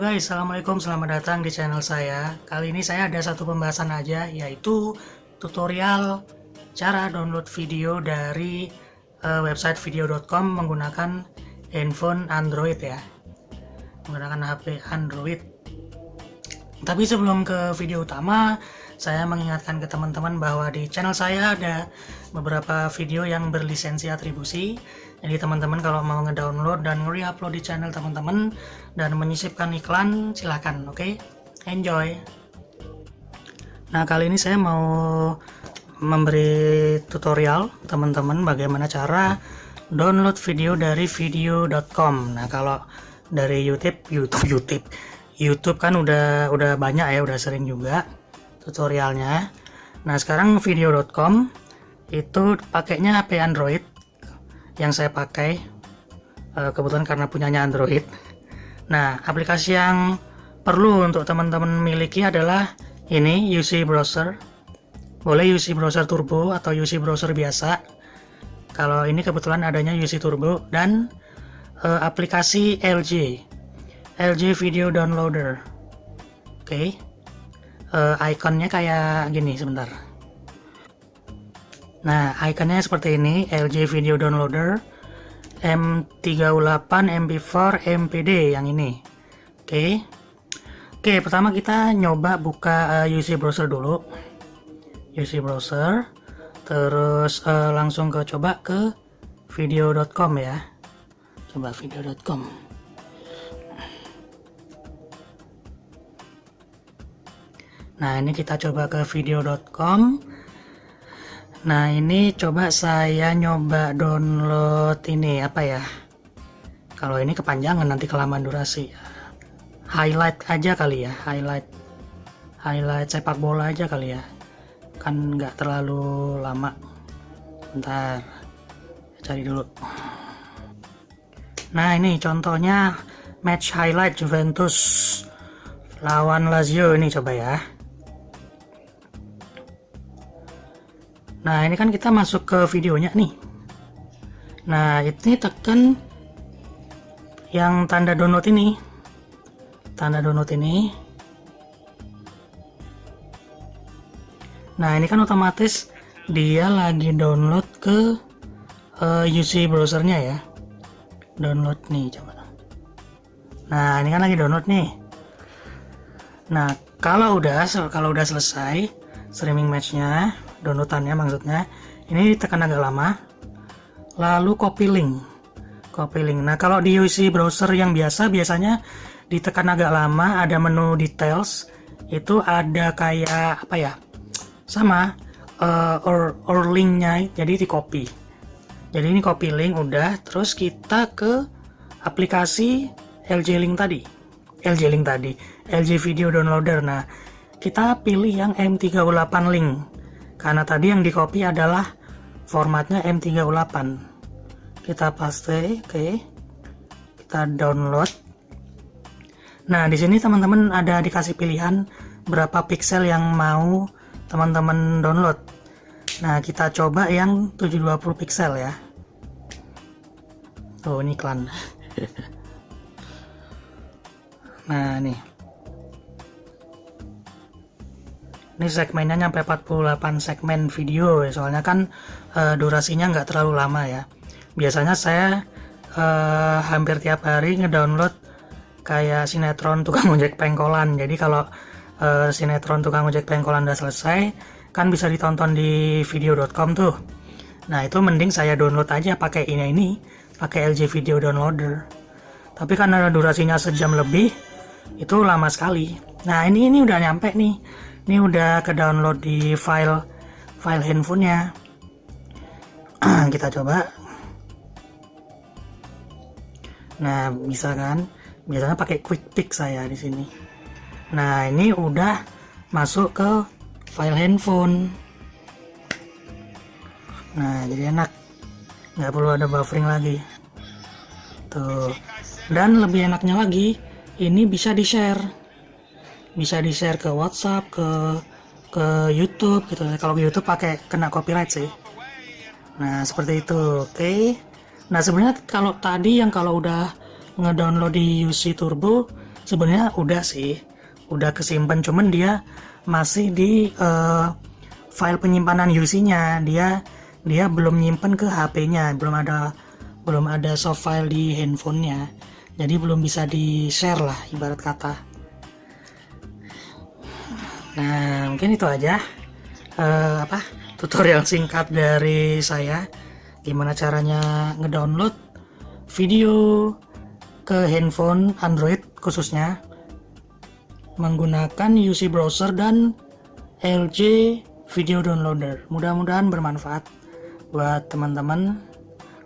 guys, Assalamualaikum, selamat datang di channel saya. Kali ini saya ada satu pembahasan aja Yaitu tutorial cara download video dari uh, website video.com Menggunakan handphone Android ya. Menggunakan HP Android. Tapi sebelum ke video utama Saya mengingatkan ke teman-teman bahwa di channel saya ada beberapa video yang berlisensi atribusi. Jadi teman-teman kalau mau ngedownload dan nge-upload di channel teman-teman dan menyisipkan iklan silahkan oke? Okay? enjoy. Nah kali ini saya mau memberi tutorial teman-teman bagaimana cara download video dari video.com nah kalau dari YouTube YouTube YouTube. YouTube kan udah udah banyak ya udah sering juga tutorialnya. Nah sekarang video.com itu pakainya HP Android. Yang saya pakai uh, kebetulan karena punyanya Android. Nah aplikasi yang perlu untuk teman-teman miliki adalah ini UC Browser. Boleh UC Browser Turbo atau UC Browser biasa. Kalau ini kebetulan adanya UC Turbo dan uh, aplikasi LG LG Video Downloader. Oke. okay. Uh, ikonnya kayak gini sebentar Nah, ikonnya seperti ini, LG Video Downloader M38 MP4 MPD yang ini. Oke. Oke, pertama kita nyoba buka uh, eh, UC browser dulu. UC browser. Terus uh, langsung ke coba ke video.com ya. Coba video.com. Nah, ini kita coba ke video.com Nah ini coba saya nyoba download ini apa ya? Kalau ini kepanjangan nanti kelamaan durasi. Highlight aja kali ya Highlight. Highlight sepak bola aja kali ya. Kan nggak terlalu lama. Bentar Cari dulu. Nah ini contohnya Match highlight Juventus Lawan Lazio. Ini coba ya Nah ini kan kita masuk ke videonya nih. Nah ini tekan yang tanda download ini. Tanda download ini. Nah ini kan otomatis dia lagi download ke uh, eh, UC browsernya ya. Download nih coba. Nah ini kan lagi download nih. Nah kalau udah kalau udah selesai streaming matchnya downloadannya maksudnya. Ini tekan agak lama. Lalu copy link. Copy link. Nah kalau di UC browser yang biasa biasanya ditekan agak lama ada menu details. Itu ada kayak apa ya? Sama uh, or, or linknya jadi di copy. Jadi ini copy link udah. Terus kita ke aplikasi LG Link tadi. LG Link tadi. LG Video Downloader. Nah kita pilih yang M38 link karena tadi yang di copy adalah formatnya M38. Kita paste oke. Okay. kita download. Nah di sini teman-teman ada dikasih pilihan berapa pixel yang mau teman-teman download. Nah kita coba yang 720 pixel ya. Tuh ini iklan. Nah nih ini segmennya nyampe 48 segmen video ya soalnya kan e, durasinya nggak terlalu lama ya. Biasanya saya e, hampir tiap hari ngedownload kayak sinetron tukang ojek pengkolan. Jadi kalau e, sinetron tukang ojek pengkolan udah selesai kan bisa ditonton di video.com tuh. Nah itu mending saya download aja pakai ini ini pakai LG Video Downloader. Tapi karena durasinya sejam lebih itu lama sekali. Nah ini ini udah nyampe nih ini udah ke download di file file handphonenya. Kita coba. Nah bisa kan? Biasanya pakai quick pick saya di sini. Nah ini udah masuk ke file handphone. Nah jadi enak. Nggak perlu ada buffering lagi. Tuh. Dan lebih enaknya lagi ini bisa di share bisa di share ke WhatsApp ke ke YouTube gitu kalau ke YouTube pakai kena copyright sih. Nah seperti itu. Oke. Okay. nah sebenarnya kalau tadi yang kalau udah ngedownload di UC Turbo sebenarnya udah sih. Udah kesimpan cuman dia masih di uh, file penyimpanan UC-nya dia dia belum nyimpen ke HP-nya belum ada belum ada soft file di handphonenya. Jadi belum bisa di share lah ibarat kata nah mungkin itu aja. Uh, apa tutorial singkat dari saya. Gimana caranya ngedownload video ke handphone Android khususnya menggunakan UC browser dan LG video downloader. Mudah-mudahan bermanfaat buat teman-teman.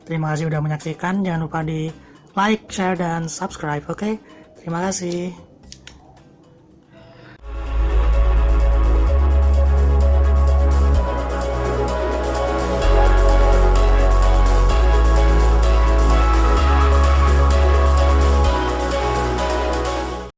Terima kasih sudah menyaksikan. Jangan lupa di like, share, dan subscribe oke? Okay? terima kasih